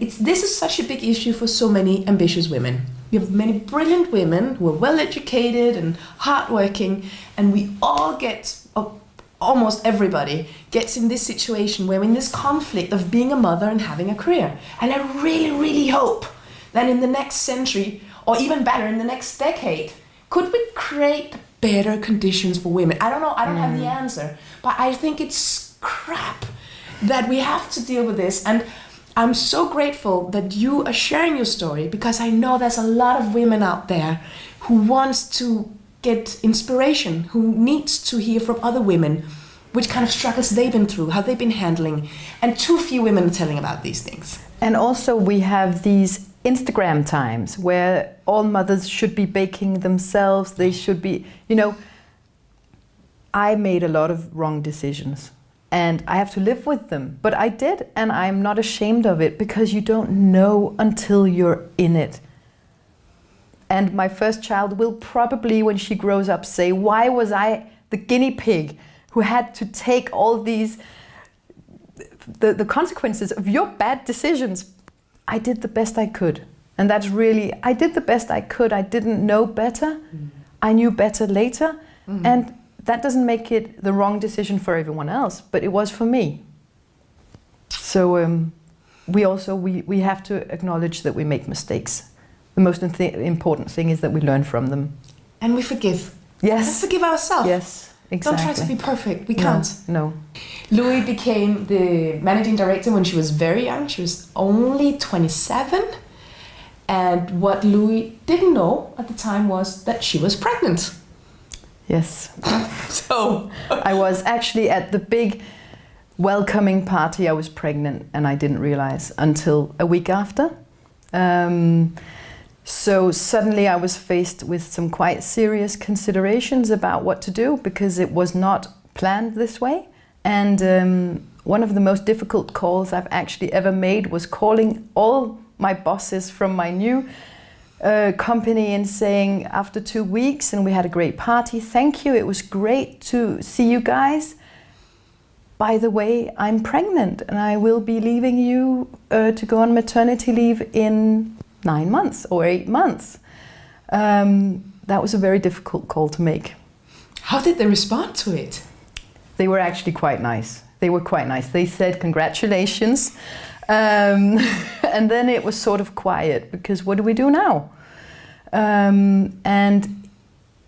It's, this is such a big issue for so many ambitious women. We have many brilliant women who are well educated and hardworking, and we all get, almost everybody gets in this situation where we're in this conflict of being a mother and having a career. And I really, really hope that in the next century, or even better, in the next decade, could we create better conditions for women? I don't know, I don't mm. have the mm. answer, but I think it's crap that we have to deal with this. And I'm so grateful that you are sharing your story because I know there's a lot of women out there who wants to get inspiration, who needs to hear from other women which kind of struggles they've been through, how they've been handling, and too few women are telling about these things. And also we have these Instagram times where all mothers should be baking themselves, they should be, you know, I made a lot of wrong decisions and I have to live with them. But I did, and I'm not ashamed of it because you don't know until you're in it. And my first child will probably, when she grows up, say, why was I the guinea pig who had to take all these, the, the consequences of your bad decisions? I did the best I could. And that's really, I did the best I could. I didn't know better. Mm. I knew better later. Mm. And that doesn't make it the wrong decision for everyone else, but it was for me. So um, we also, we, we have to acknowledge that we make mistakes. The most important thing is that we learn from them. And we forgive. Yes. Let's forgive ourselves. Yes, exactly. Don't try to be perfect. We can't. No. Louis became the managing director when she was very young. She was only 27. And what Louis didn't know at the time was that she was pregnant. Yes. so I was actually at the big welcoming party. I was pregnant and I didn't realize until a week after. Um, so suddenly I was faced with some quite serious considerations about what to do because it was not planned this way. And um, one of the most difficult calls I've actually ever made was calling all my bosses from my new uh, company and saying after two weeks and we had a great party, thank you, it was great to see you guys. By the way, I'm pregnant and I will be leaving you uh, to go on maternity leave in nine months or eight months. Um, that was a very difficult call to make. How did they respond to it? They were actually quite nice. They were quite nice. They said, congratulations. Um, and then it was sort of quiet because what do we do now? Um, and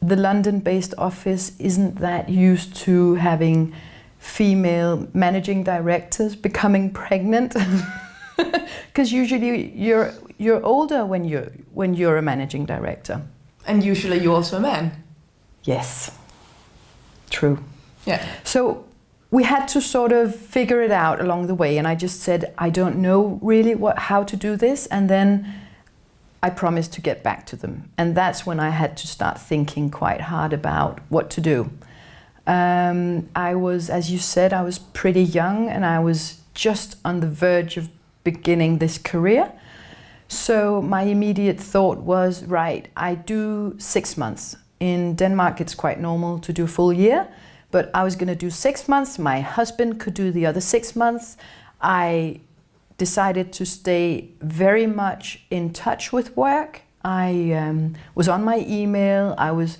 the London-based office isn't that used to having female managing directors becoming pregnant. Because usually you're you're older when you're when you're a managing director. And usually you're also a man. Yes. True. Yeah. So we had to sort of figure it out along the way and I just said I don't know really what how to do this and then I promised to get back to them and that's when I had to start thinking quite hard about what to do. Um, I was, as you said, I was pretty young and I was just on the verge of beginning this career. So my immediate thought was, right, I do six months. In Denmark, it's quite normal to do a full year but I was going to do six months. My husband could do the other six months. I decided to stay very much in touch with work. I um, was on my email, I was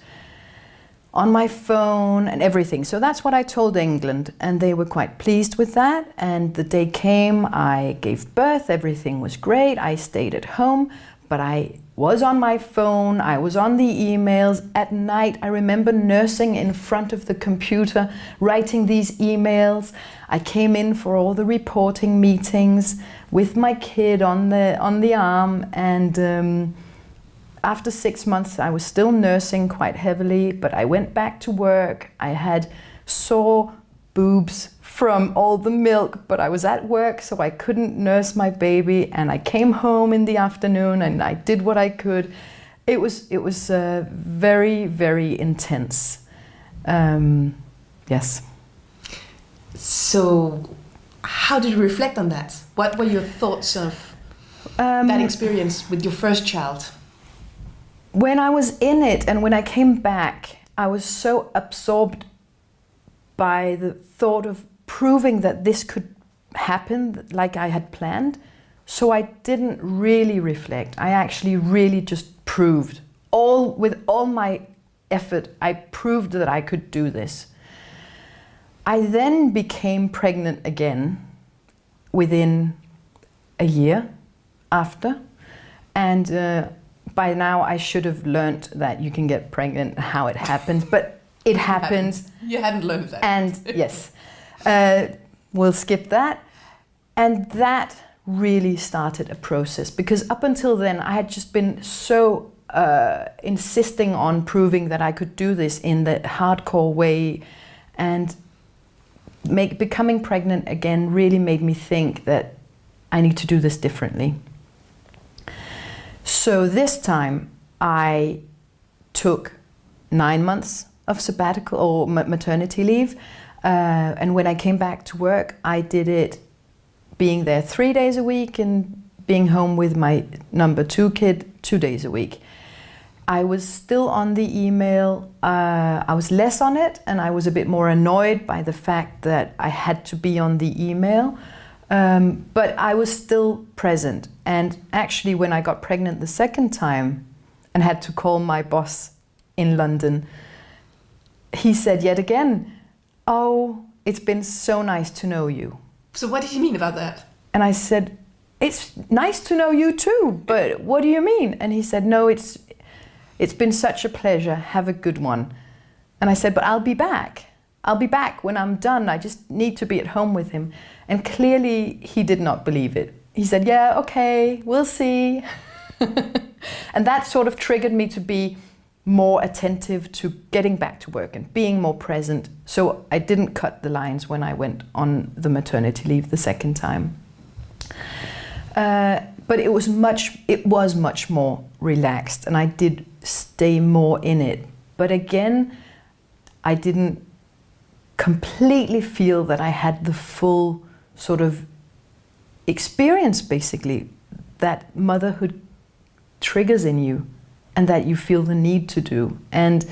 on my phone and everything. So that's what I told England and they were quite pleased with that. And the day came, I gave birth, everything was great. I stayed at home, but I was on my phone, I was on the emails. At night, I remember nursing in front of the computer, writing these emails. I came in for all the reporting meetings with my kid on the, on the arm. And um, after six months, I was still nursing quite heavily, but I went back to work. I had sore boobs from all the milk, but I was at work, so I couldn't nurse my baby. And I came home in the afternoon and I did what I could. It was, it was uh, very, very intense. Um, yes. So how did you reflect on that? What were your thoughts of um, that experience with your first child? When I was in it and when I came back, I was so absorbed by the thought of proving that this could happen like I had planned, So I didn't really reflect. I actually really just proved all with all my effort. I proved that I could do this. I then became pregnant again within a year after, and uh, by now I should have learned that you can get pregnant, how it happens, but it happens. You hadn't learned that. And yes, uh, we'll skip that. And that really started a process because up until then I had just been so uh, insisting on proving that I could do this in the hardcore way and make, becoming pregnant again really made me think that I need to do this differently. So this time I took nine months of sabbatical or maternity leave. Uh, and when I came back to work, I did it being there three days a week and being home with my number two kid two days a week. I was still on the email. Uh, I was less on it and I was a bit more annoyed by the fact that I had to be on the email. Um, but I was still present. And actually, when I got pregnant the second time and had to call my boss in London, he said yet again, Oh, it's been so nice to know you. So, what did you mean about that? And I said, It's nice to know you too, but what do you mean? And he said, No, it's, it's been such a pleasure. Have a good one. And I said, But I'll be back. I'll be back when I'm done. I just need to be at home with him. And clearly, he did not believe it. He said, Yeah, okay, we'll see. and that sort of triggered me to be more attentive to getting back to work and being more present. So I didn't cut the lines when I went on the maternity leave the second time. Uh, but it was much it was much more relaxed and I did stay more in it. But again, I didn't completely feel that I had the full sort of experience basically that motherhood triggers in you and that you feel the need to do. And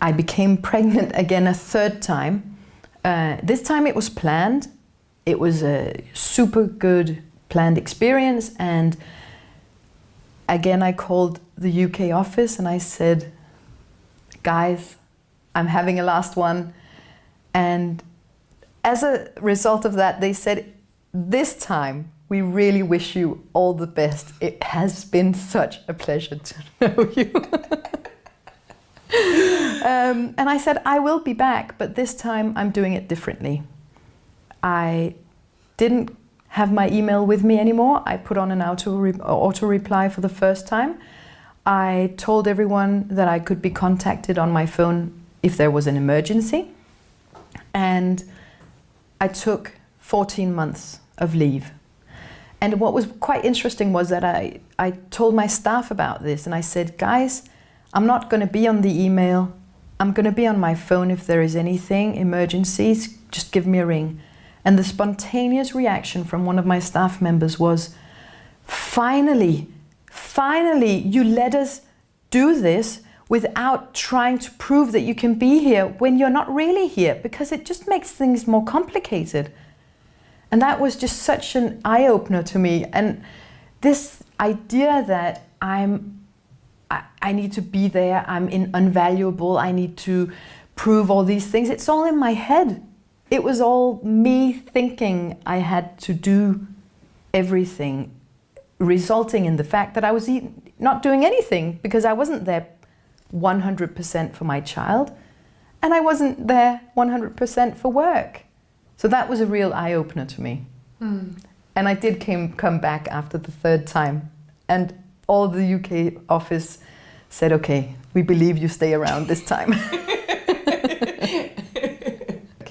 I became pregnant again a third time. Uh, this time it was planned. It was a super good planned experience. And again, I called the UK office and I said, guys, I'm having a last one. And as a result of that, they said, this time we really wish you all the best. It has been such a pleasure to know you. um, and I said, I will be back, but this time I'm doing it differently. I didn't have my email with me anymore. I put on an auto, auto reply for the first time. I told everyone that I could be contacted on my phone if there was an emergency. And I took 14 months of leave and what was quite interesting was that I, I told my staff about this and I said, guys, I'm not going to be on the email. I'm going to be on my phone if there is anything, emergencies, just give me a ring. And the spontaneous reaction from one of my staff members was, finally, finally, you let us do this without trying to prove that you can be here when you're not really here, because it just makes things more complicated. And that was just such an eye opener to me. And this idea that I'm, I, I need to be there, I'm in, invaluable, I need to prove all these things, it's all in my head. It was all me thinking I had to do everything, resulting in the fact that I was not doing anything because I wasn't there 100% for my child and I wasn't there 100% for work. So that was a real eye-opener to me. Mm. And I did came, come back after the third time. And all the UK office said, okay, we believe you stay around this time.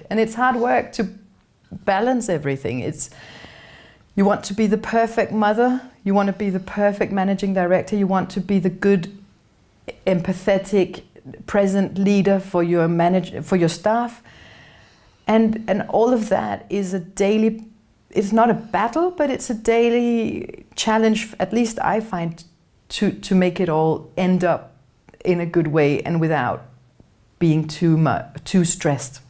and it's hard work to balance everything. It's you want to be the perfect mother, you want to be the perfect managing director, you want to be the good, empathetic, present leader for your manage for your staff, and, and all of that is a daily, it's not a battle, but it's a daily challenge, at least I find, to, to make it all end up in a good way and without being too, much, too stressed.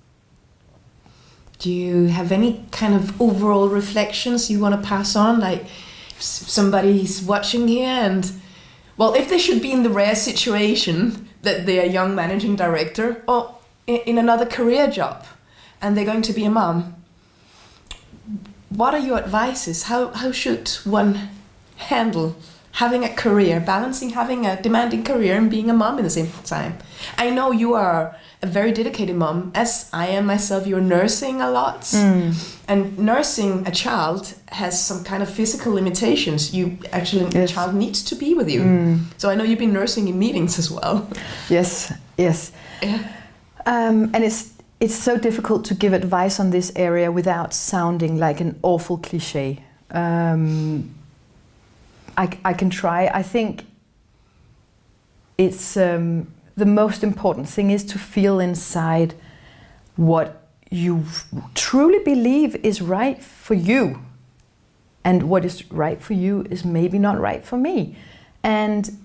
do you have any kind of overall reflections you want to pass on? Like, somebody's watching here and, well, if they should be in the rare situation that they're a young managing director or in another career job and they're going to be a mom, what are your advices? How, how should one handle having a career, balancing having a demanding career and being a mom at the same time? I know you are a very dedicated mom, as I am myself. You're nursing a lot, and nursing a child has some kind of physical limitations. You actually, the Yes. child needs to be with you. So I know you've been nursing in meetings as well. Yes, yes. Yeah. Um, and it's it's so difficult to give advice on this area without sounding like an awful cliche. Um, I, I can try. I think it's um, the most important thing is to feel inside what you truly believe is right for you, and what is right for you is maybe not right for me. And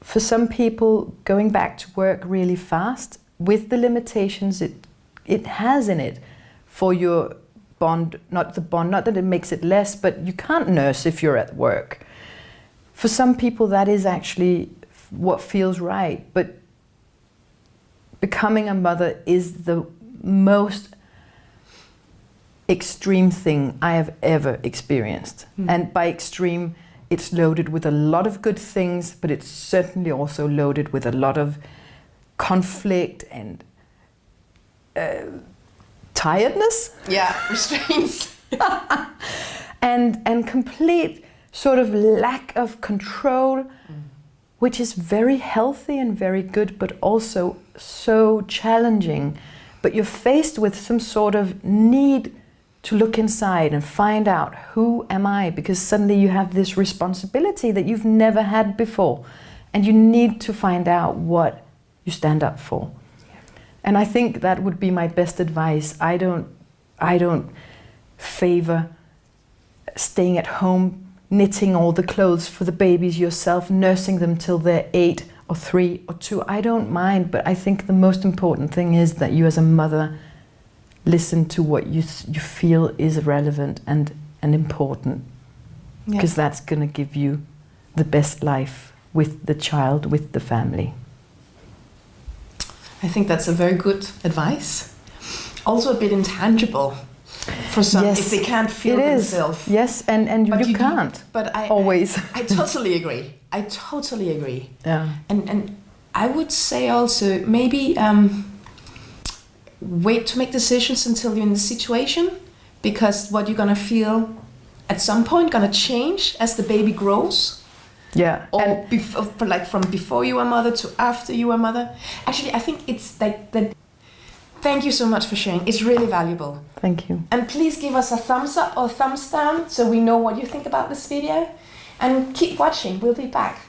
for some people, going back to work really fast with the limitations it it has in it for your bond, not the bond, not that it makes it less, but you can't nurse if you're at work. For some people, that is actually what feels right, but becoming a mother is the most extreme thing I have ever experienced. Hmm. And by extreme, it's loaded with a lot of good things, but it's certainly also loaded with a lot of conflict and uh, tiredness? Yeah, restraints. and and complete sort of lack of control which is very healthy and very good but also so challenging. But you're faced with some sort of need to look inside and find out who am i? Because suddenly you have this responsibility that you've never had before. And you need to find out what you stand up for and i think that would be my best advice i don't i don't favor staying at home, knitting all the clothes for the babies yourself, nursing them till they're eight or three or two. I don't mind, but I think the most important thing is that you, as a mother, listen to what you you feel is relevant and and important, Yeah. because that's going to give you the best life with the child, with the family. I think that's a very good advice. Also a bit intangible for some Yes, if they can't feel it is. themselves. Yes, and and But you, you can't But I always. I totally agree. I totally agree. yeah. And and I would say also maybe um, wait to make decisions until you're in the situation because what you're gonna feel at some point gonna change as the baby grows Yeah. or and bef- like from before you were mother to after you were mother. Actually, I think it's like that. Thank you so much for sharing. It's really valuable. thank you. And please give us a thumbs up or thumbs down so we know what you think about this video. And keep watching. We'll be back.